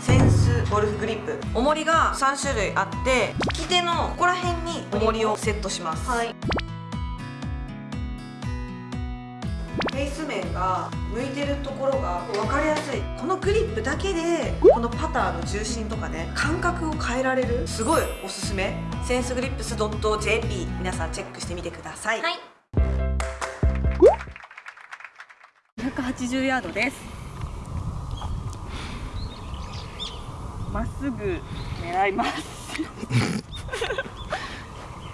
センスゴルフグリップ。重りが3種類あって利き手のここら辺に重りをセットします。はい。フェイス面が向いてるところが分かりやすい。このグリップだけでこのパターの重心とかね感覚を変えられるすごいおすすめ。センスグリップス .jp 皆さんチェックしてみてください、はい。180ヤードですまっすぐ狙います。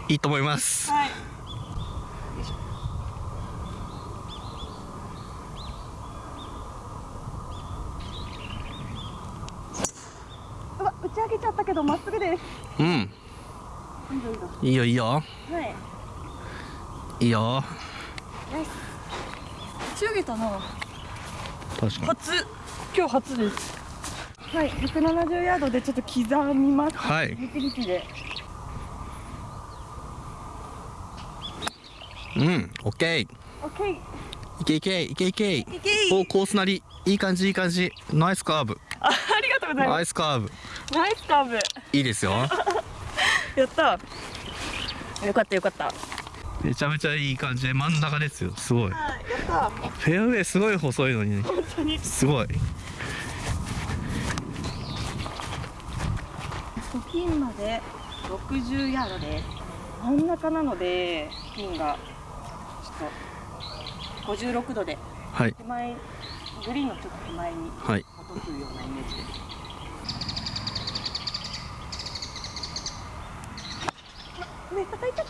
いいと思います。はい。うわ打ち上げちゃったけどまっすぐです。うん。いいぞいいぞいいよいいよ。はい。いいよ。打ち上げたな。確かに。初。今日初ですはい170ヤードでちょっと刻みます。はい。力力で。うんオッケー。オッケー。いけいけいけいけいけおコースなり。いい感じいい感じ。ナイスカーブ。あありがとうございまナイスカーブ。すナイスカーブ。いいですよ。やった。よかったよかった。めちゃめちゃいい感じで真ん中ですよ。すごい。はいやった。フェアウェイすごい細いのに本当に。すごいピンまで60ヤードです。真ん中なのでピンがちょっと56度ではい。手前グリーンのちょっと手前にはい。落とすようなイメージです。目叩いちゃっ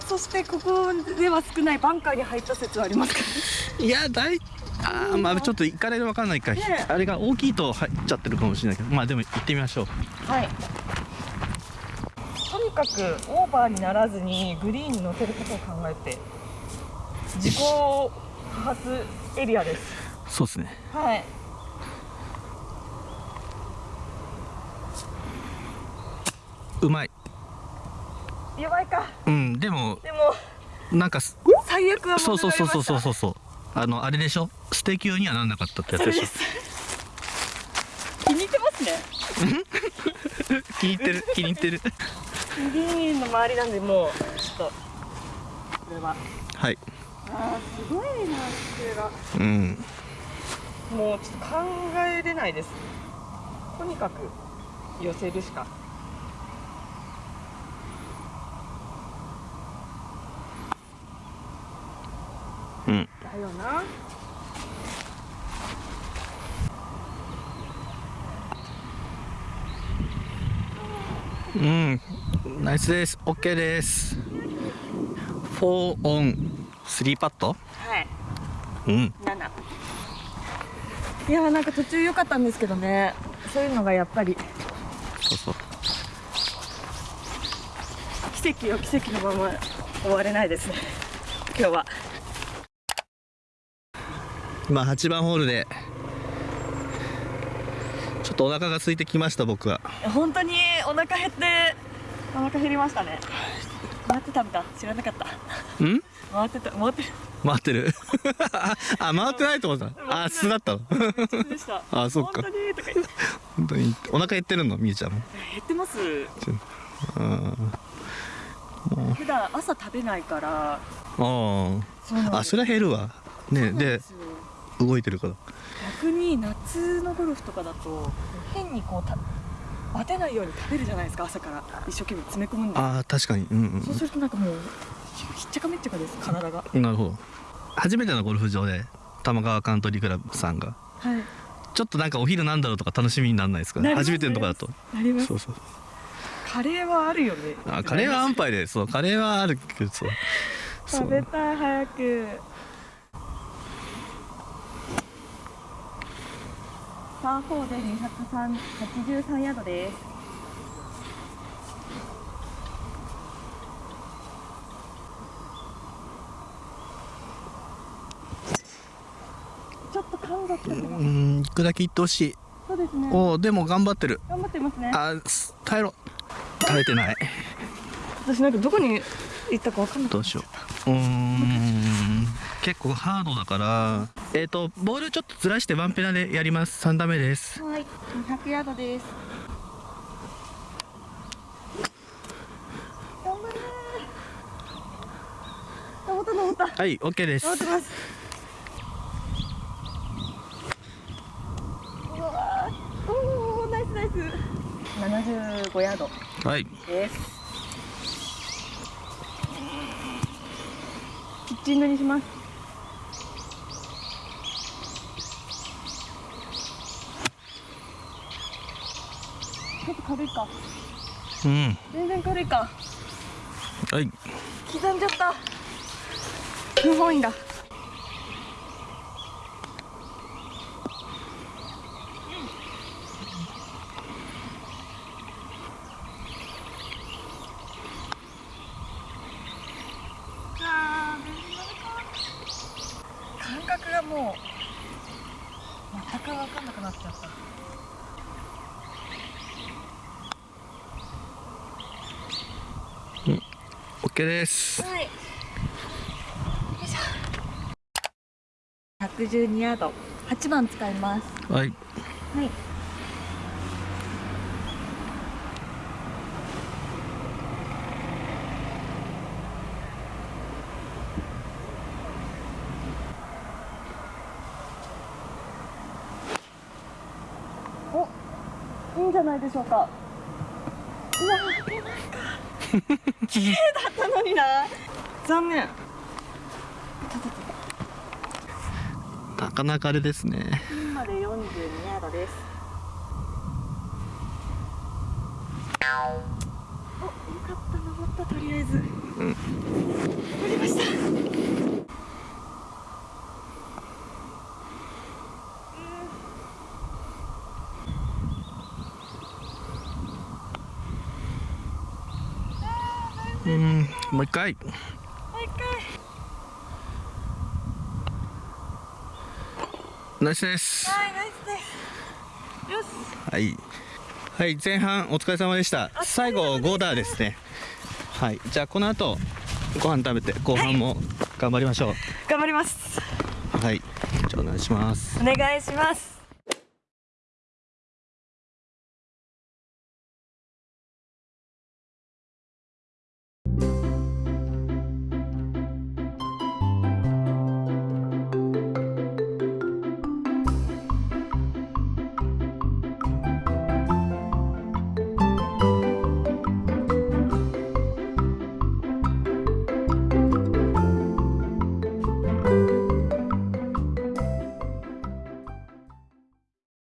たそしてここでは少ないバンカーに入った説はありますか？いやだまあちょっと行かれるわかんないか、ねえ。あれが大きいと入っちゃってるかもしれないけど。まあでも行ってみましょう。はい。とにかくオーバーにならずにグリーンに乗せることを考えて自己多発エリアです。そうですね。はい。うまい。弱いか。うんでもでもなんかす最悪はそうそうそうそうそうそうあのあれでしょ？捨て球にはなんなかったってやつでしょ？気に入ってますね。気に入ってる気に入ってる。グリーンの周りなんでもうちょっとこれは。はい。あーすごいな姿勢がうん。もうちょっと考えれないです。とにかく寄せるしか。うんだよな。うん。ナイスです。OK です。4オン3パット？はい。うん。7いやーなんか途中良かったんですけどね。そういうのがやっぱり。そうそう。奇跡を奇跡のまま終われないですね。今日は今8番ホールで。ちょっとお腹が空いてきました僕は。本当にお腹減ってお腹減りましたね。回って食べた知らなかった。ん？回ってた。回ってる。回ってる？あ回ってないと思った。あ素だった。のあそっか。本当にお腹減ってるの？みゆちゃんも。減ってます。うん普段朝食べないから。あああそれは減るわ。ねで動いてるから。逆に夏のゴルフとかだと変にこうたバテないように食べるじゃないですか朝から。一生懸命詰め込むんで。ああ確かに。うんそうするとなんかもうひっちゃかめっちゃかです体が。うんなるほど。初めてのゴルフ場で玉川カントリークラブさんが。はい。ちょっとなんかお昼なんだろうとか楽しみにならないですかなります初めてのとこだと。なります。そうそうカレーはあるよね。あカレーは安牌でそうカレーはあるけどそうそう。食べたい早くパー4で283ヤードです。ちょっと感がうんいくだけいってほしい。そうですねおおでも頑張ってる。頑張ってますね。あす耐えろ。耐えてない。私なんかどこに行ったかわかんないどうしよう。うーん結構ハードだからえっ、とボールちょっとずらしてワンペナでやります。3打目です。はい。200ヤードです。頑張れ登った登った。はい OK です。登ってます。うわー。おーナイスナイス。75ヤード。はい。です。ピッチングにしますちょっと軽いか。うん。全然軽いか。はい。刻んじゃった。不本意だ。感覚がもう全く分かんなくなっちゃった OK ですはい。よいしょ。112ヤード、8番使います。はいはい。お、いいんじゃないでしょうか。うわ、出ないか。綺麗だったのにな。残念。なかなかあれですねピンまで42ヤードです。お、よかった、登った、とりあえず。うん登りました。うんもう一回もう一ナイスです回。はい、ナイスです。よし。はいはい前半お疲れ様でした最後ゴーダーですねはいじゃあこの後ご飯食べて後半も頑張りましょう頑張ります。はいじゃあお願いしますお願いします。